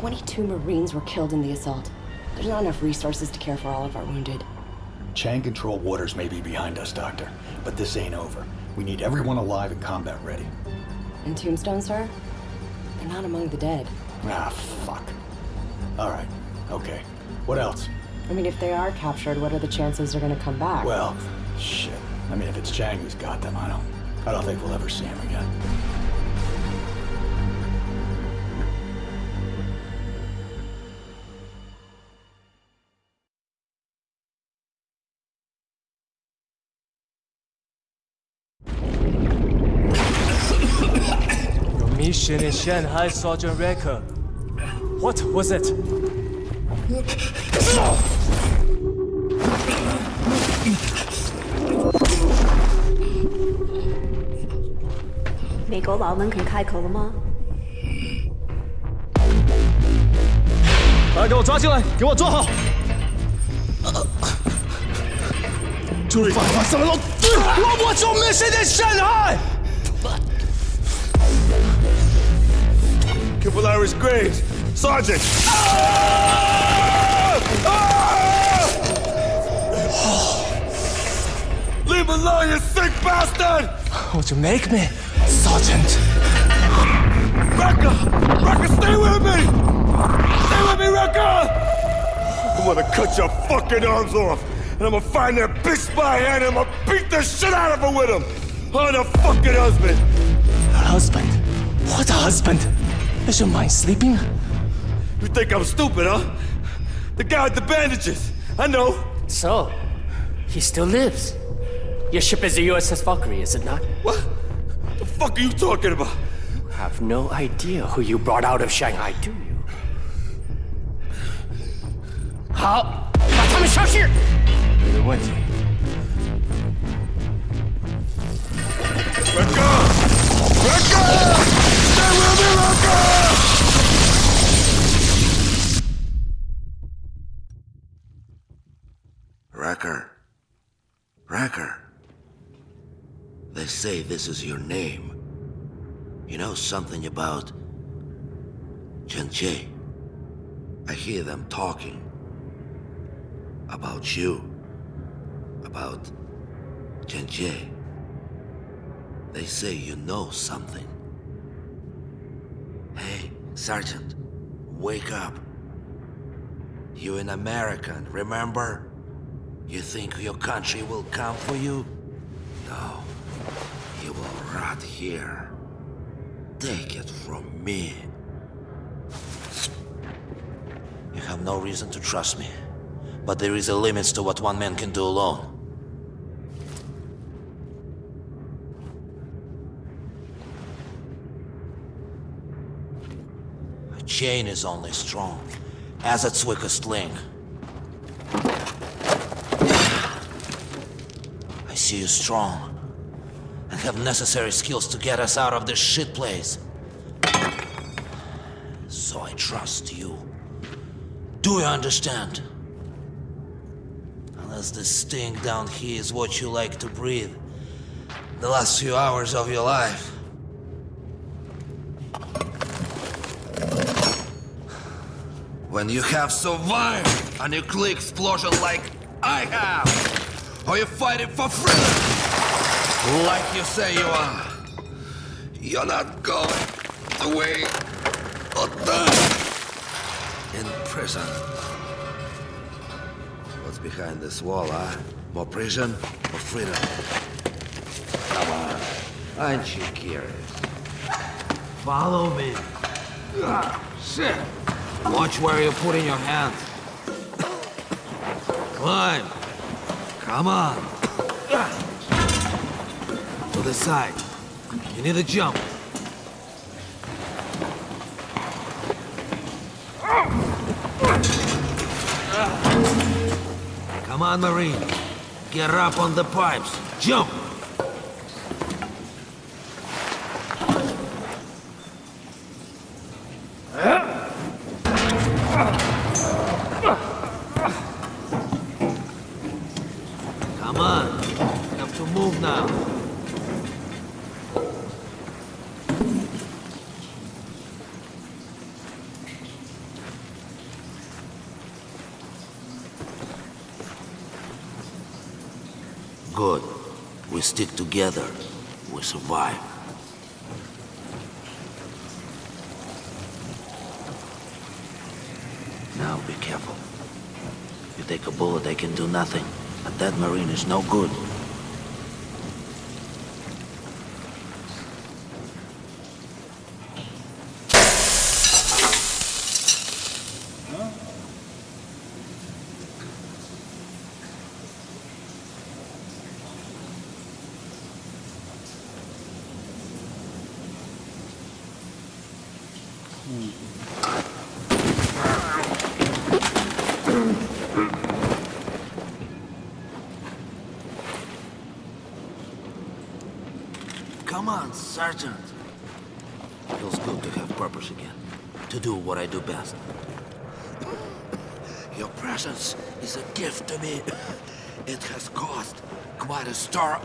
22 Marines were killed in the assault. There's not enough resources to care for all of our wounded. Chang control waters may be behind us, Doctor, but this ain't over. We need everyone alive and combat ready. And Tombstone, sir? They're not among the dead. Ah, fuck. All right, okay. What else? I mean, if they are captured, what are the chances they're gonna come back? Well, shit. I mean, if it's Chang who's got them, I don't... I don't think we'll ever see him again. Mission in Shanghai, Sergeant Recker. What was it? 美国佬们肯开口了吗？把他给我抓进来，给我坐好。罪犯发生了，我我做 mission in Shanghai。Capillaris Graves! Sergeant! Leave him alone, you sick bastard! What'd you make me, Sergeant? Rekka! Rekka, stay with me! Stay with me, Rekka! I'm gonna cut your fucking arms off, and I'm gonna find that bitch by hand, and I'm gonna beat the shit out of her with him! I'm the fucking husband! A husband? What a husband? Is your mind sleeping. You think I'm stupid, huh? The guy with the bandages. I know. So, he still lives. Your ship is the USS Valkyrie, is it not? What? The fuck are you talking about? You have no idea who you brought out of Shanghai, do you? How? Matame Shashir! You're the one. Let go! Let go! Wrecker. Wrecker. They say this is your name. You know something about Chen Che? I hear them talking. About you. About Chen Che. They say you know something. Sergeant, wake up. You an American, remember? You think your country will come for you? No. You will rot here. Take it from me. You have no reason to trust me. But there is a limit to what one man can do alone. Chain is only strong as its weakest link. I see you strong and have necessary skills to get us out of this shit place. So I trust you. Do you understand? Unless this sting down here is what you like to breathe, the last few hours of your life. When you have survived a nuclear explosion like I have, or you're fighting for freedom, like you say you are, you're not going the way or die in prison. What's behind this wall, huh? More prison or freedom? Come on, aren't you curious? Follow me. Ah, shit. Watch where you're putting your hands. Climb. Come on. To the side. You need to jump. Come on, Marine. Get up on the pipes. Jump! Come on. You have to move now. good. We stick together. We survive. Now be careful. You take a bullet, they can do nothing. But that Marine is no good. Come on, Sergeant. Feels good to have purpose again. To do what I do best. Your presence is a gift to me. It has cost quite a star.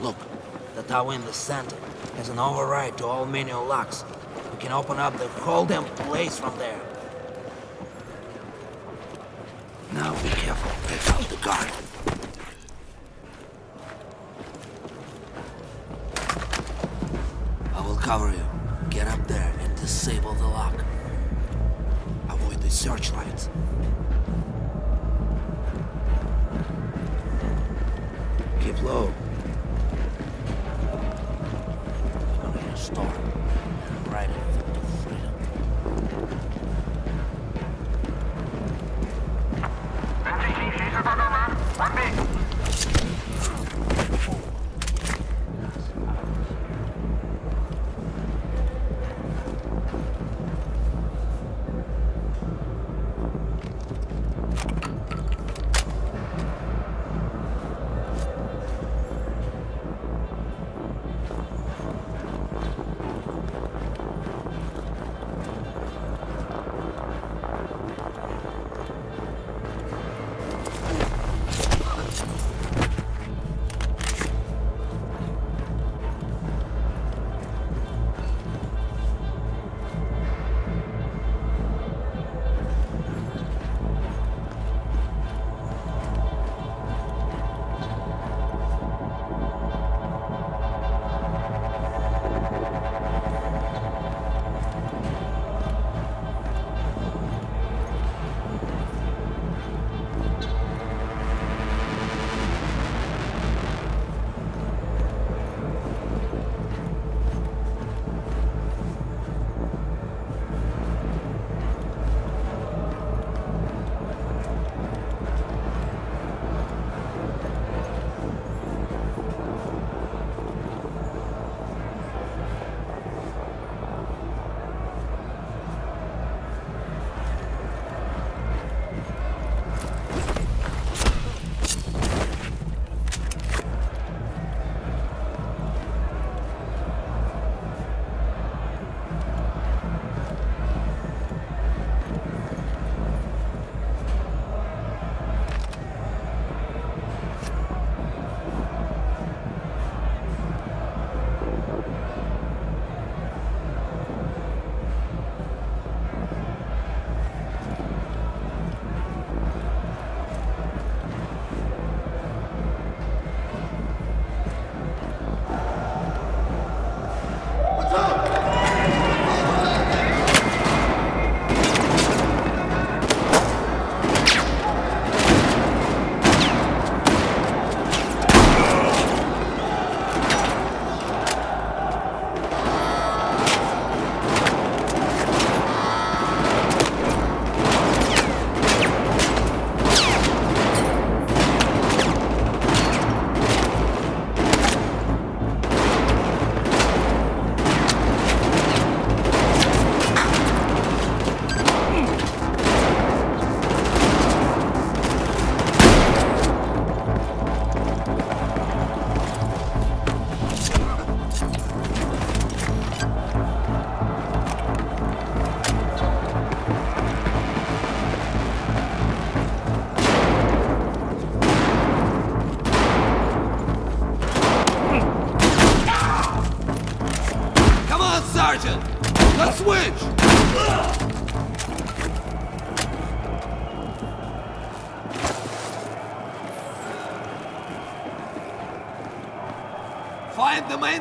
Look, the tower in the center has an override to all manual locks. We can open up the whole damn place from there.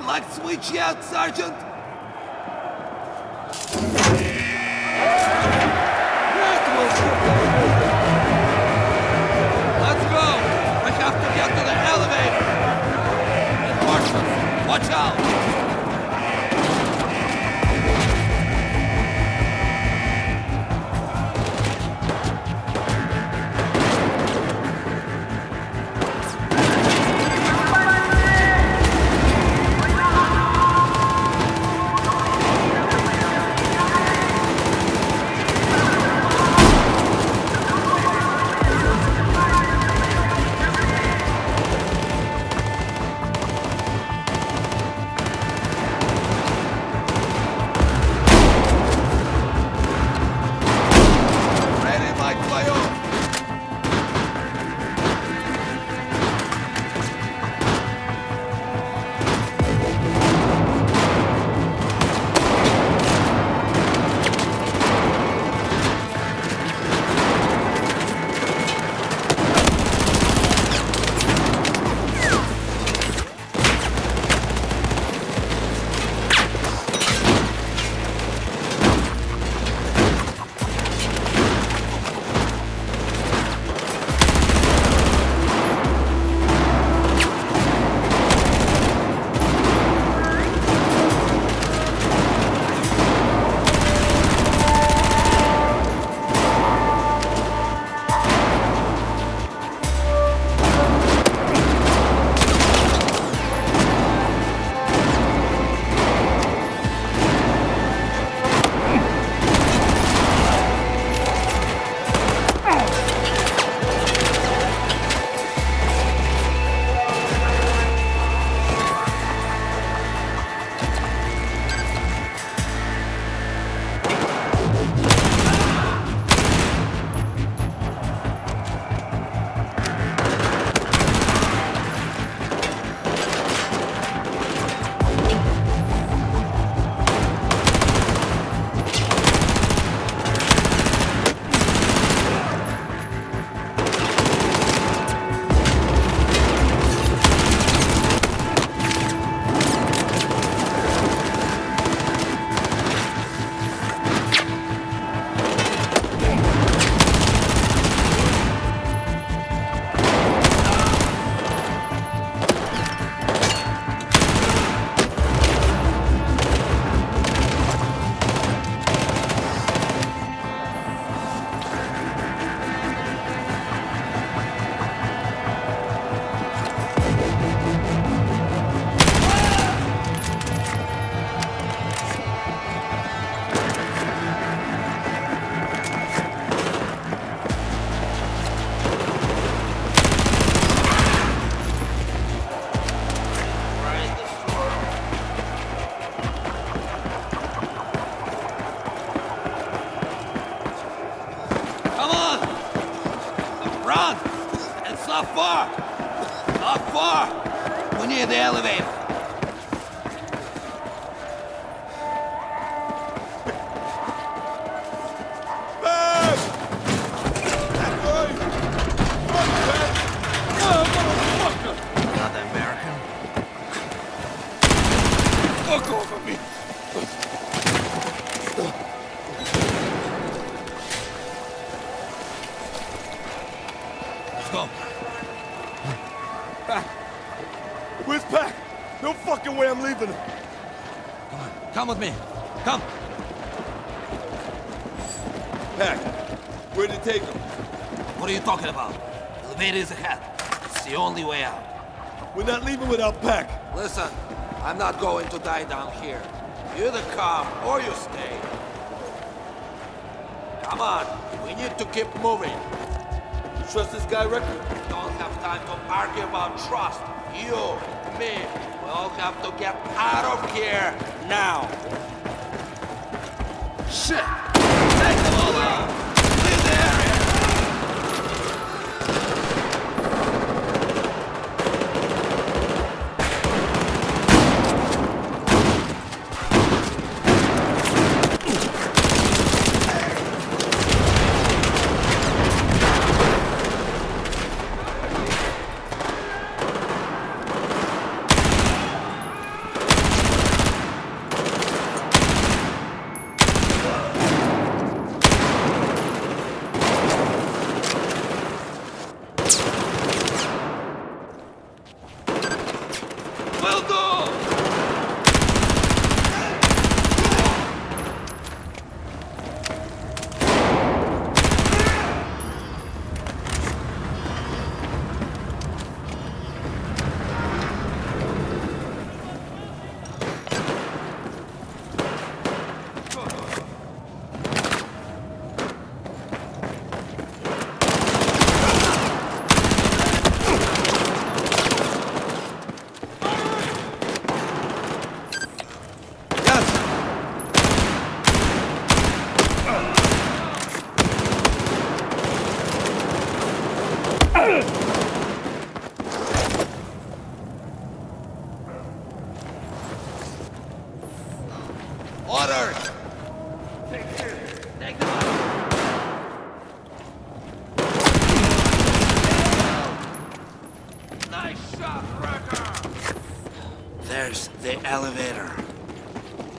Light switch yet, Sergeant? Run! It's not far! Not far! We're near the elevator. Come with me. Come. Pac, where'd it take him? What are you talking about? Elevator is ahead. It's the only way out. We're not leaving without Peck. Listen, I'm not going to die down here. You either come or you stay. Come on, we need to keep moving. You trust this guy, Rick? We Don't have time to argue about trust. You, me, we all have to get out of here now. Shit!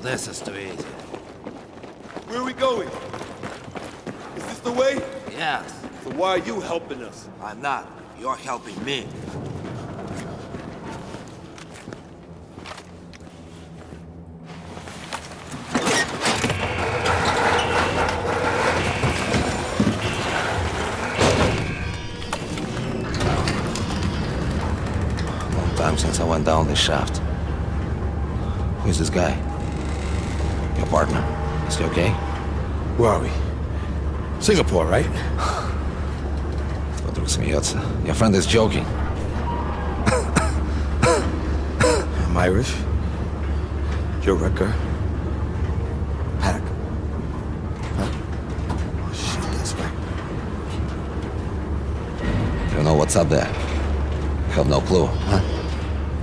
This is too easy. Where are we going? Is this the way? Yes, So why are you helping us? I'm not. You're helping me. Long time since I went down this shaft. Who's this guy? Partner, Is he okay? Where are we? Singapore, right? Вдруг смеется. Your friend is joking. I'm Irish. Joe Wrecker. Pack. Huh? Oh shit, that's right. You know what's up there? Have no clue, huh?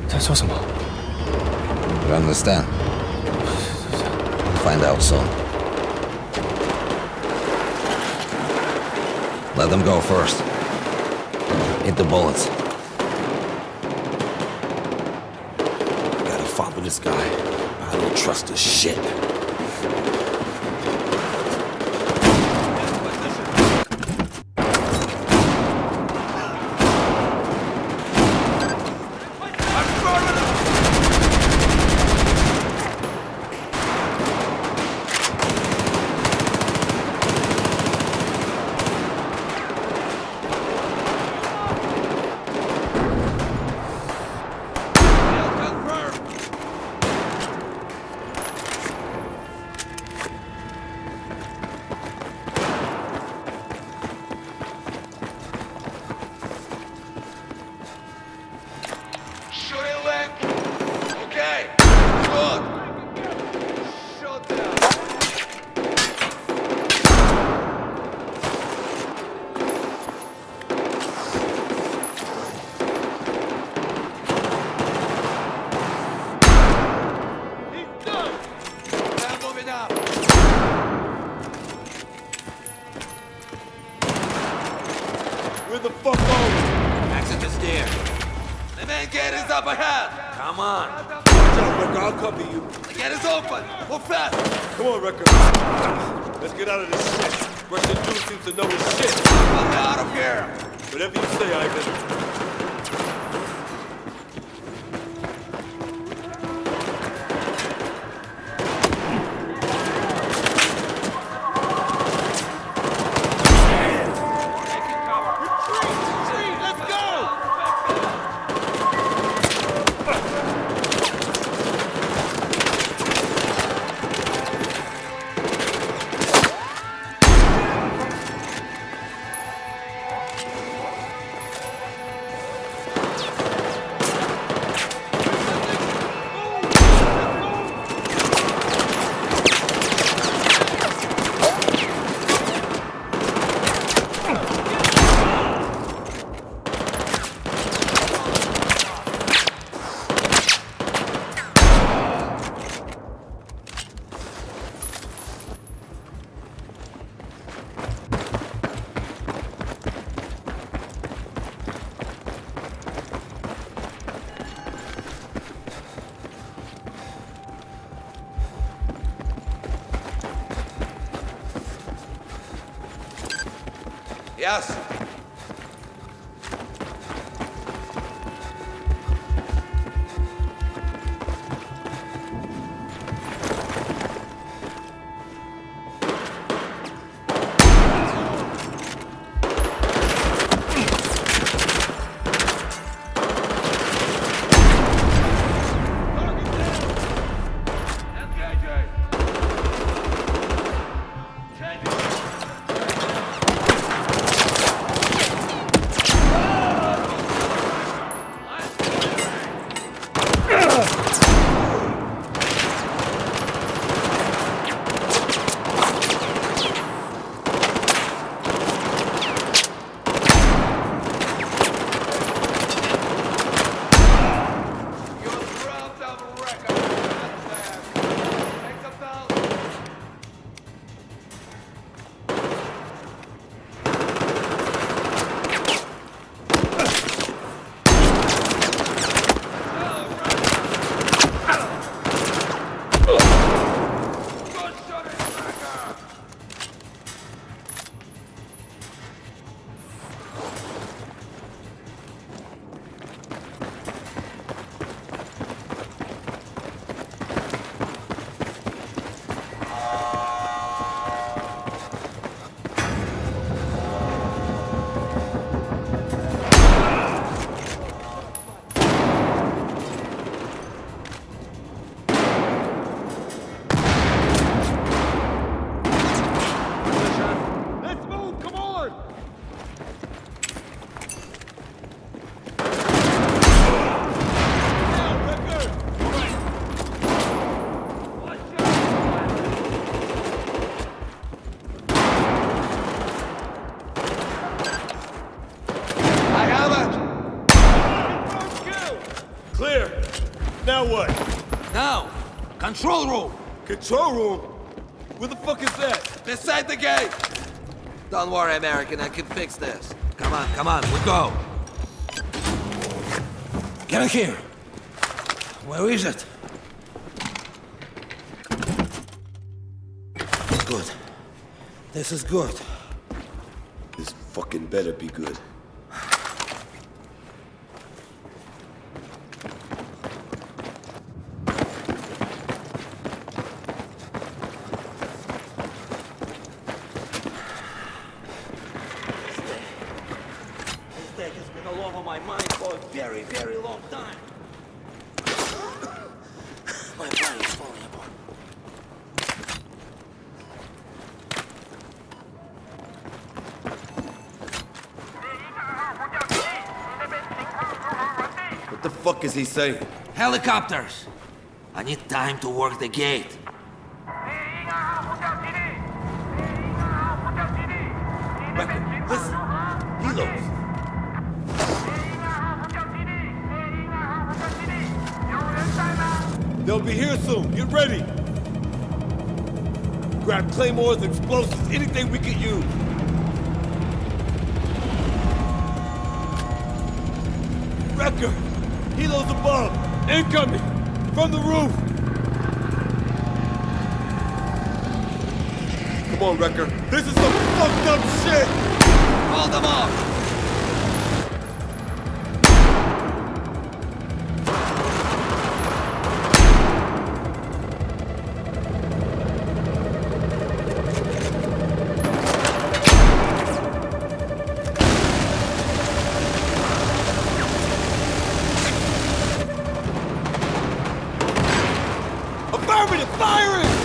That's awesome. You understand? Find out soon. Let them go first. Hit the bullets. Gotta follow this guy. I don't trust this shit. Let's get out of this shit. Russian dude seems to know his shit. Me out of here. Whatever you say, Ivan. Room. Control room? Where the fuck is that? Beside the gate. Don't worry, American. I can fix this. Come on, come on. We go. Get in here. Where is it? Good. This is good. This fucking better be good. Has been all over my mind for a very, very long time. my body is falling apart. What the fuck is he saying? Helicopters! I need time to work the gate. Ready. Grab claymores, explosives, anything we can use. Wrecker! Helos above! Incoming! From the roof! Come on, Wrecker. This is some fucked up shit! Hold them off! Affirmative!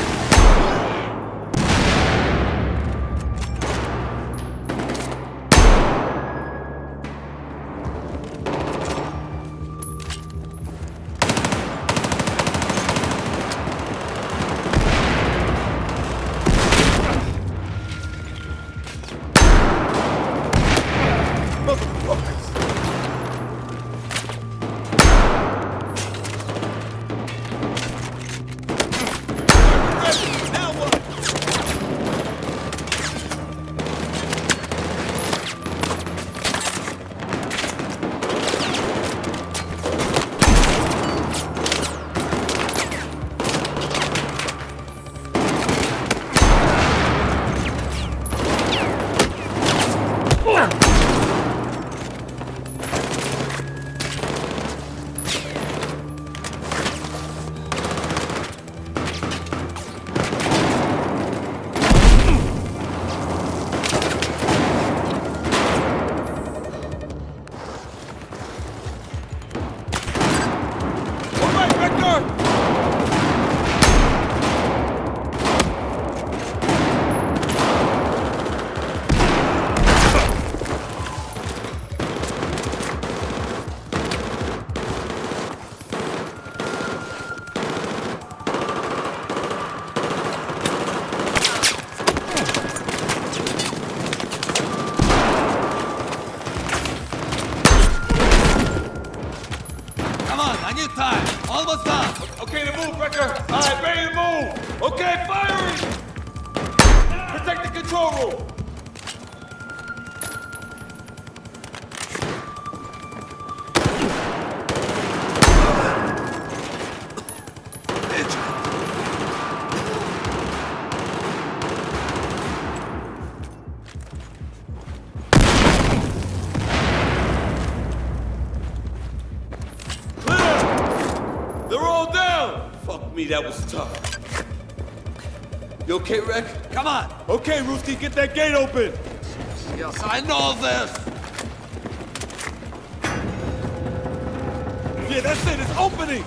That was tough. You okay, Wreck? Come on. Okay, Rooski, get that gate open. Yes, I know this. Yeah, that's it. It's opening.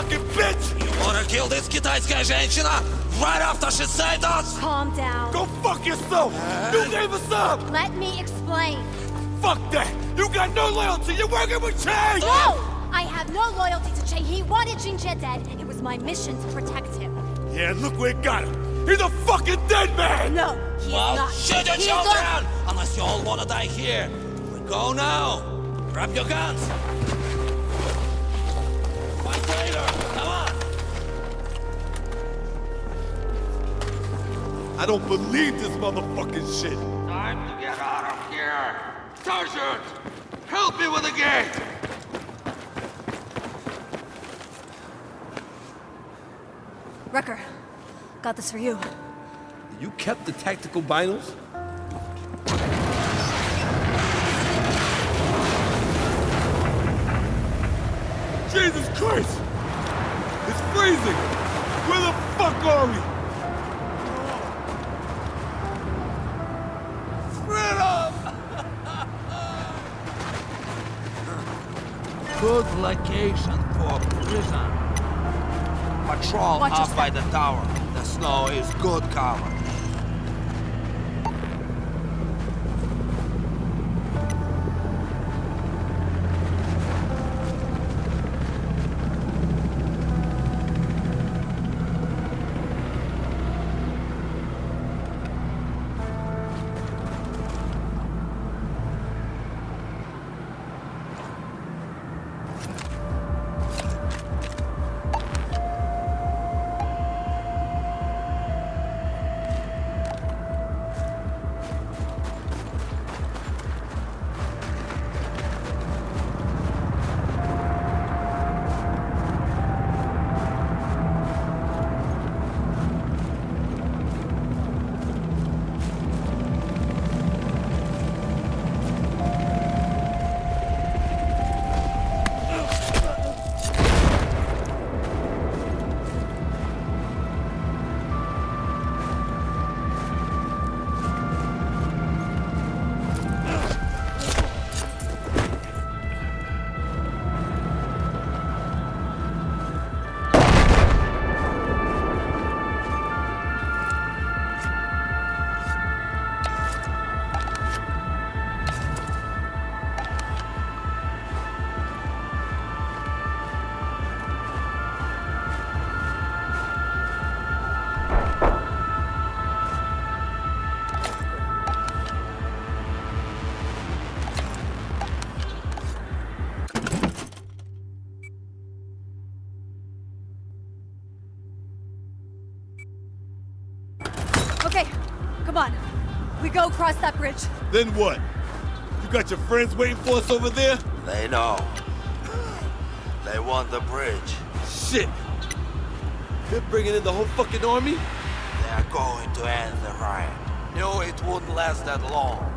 Fucking scum-sucking bitch. You wanna kill this китайская женщина? Right after she said us? Calm down. Go fuck yourself! You gave us up! Let me explain. Fuck that! You got no loyalty! You're working with Chang! No! I have no loyalty to Che. He wanted Jinjie dead. It was my mission to protect him. Yeah, look where it got him! He's a fucking dead man! No, he Well, is not. shoot your He is children! not- Unless you all wanna die here. We go now. Grab your guns. Fight later. Come on. I don't believe this motherfucking shit! Time to get out of here. Sergeant, help me with the gate. Wrecker, got this for you. You kept the tactical binos? Jesus Christ! It's freezing! Where the fuck are we? Good location for prison. Patrol Watch up by the tower. The snow is good cover. Cross that bridge. Then what? You got your friends waiting for us over there? They know. They want the bridge. Shit! They're bringing in the whole fucking army? They're going to end the riot. No, it wouldn't last that long.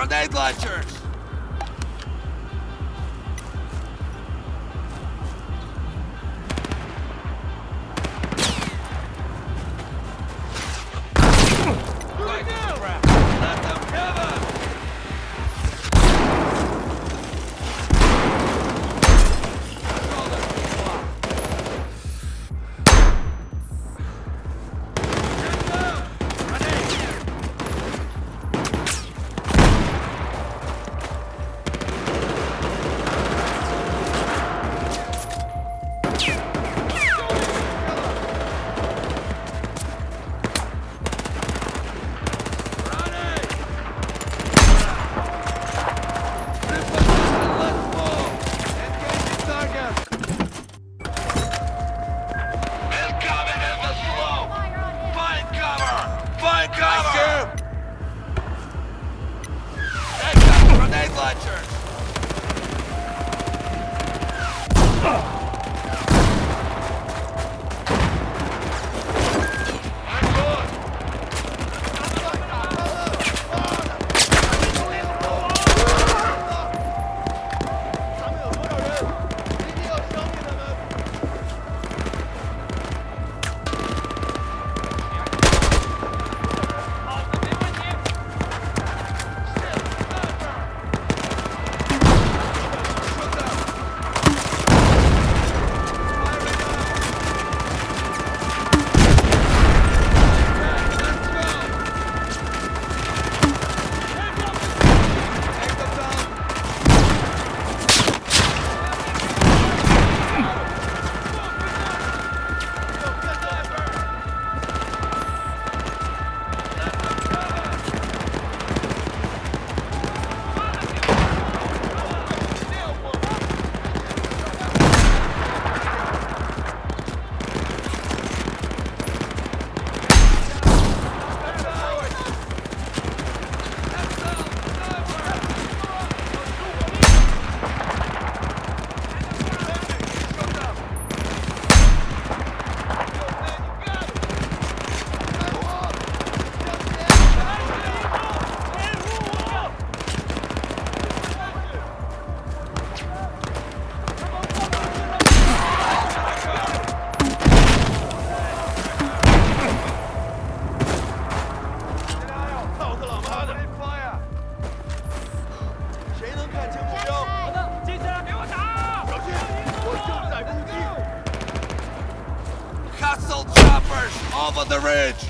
Grenade launchers! Over the ridge!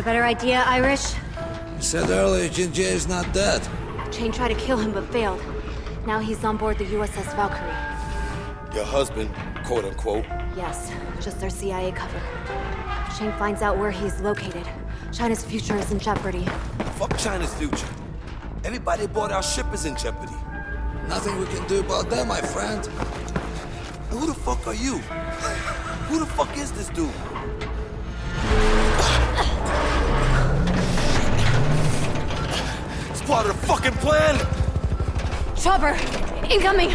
Got a better idea, Irish? You said earlier Ginger is not dead. Chain tried to kill him but failed. Now he's on board the USS Valkyrie. Your husband, quote unquote. Yes, just their CIA cover. Shane finds out where he's located. China's future is in jeopardy. Fuck China's future. Everybody aboard our ship is in jeopardy. Nothing we can do about that, my friend. Who the fuck are you? Who the fuck is this dude? Of the fucking plan! Chopper! Incoming!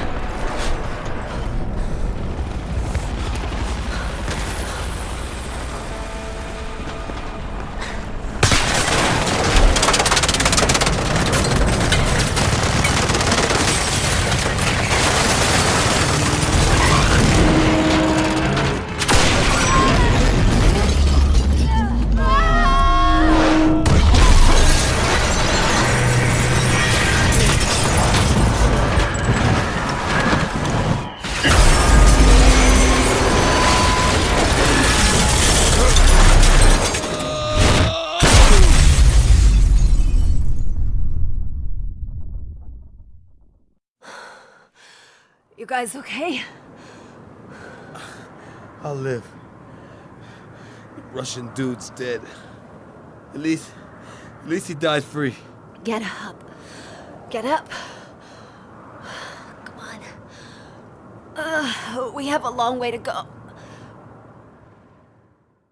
Guys okay? I'll live. The Russian dude's dead. At least, at least he died free. Get up. Get up. Come on. Uh, we have a long way to go.